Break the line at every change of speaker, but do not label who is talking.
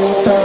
voltar.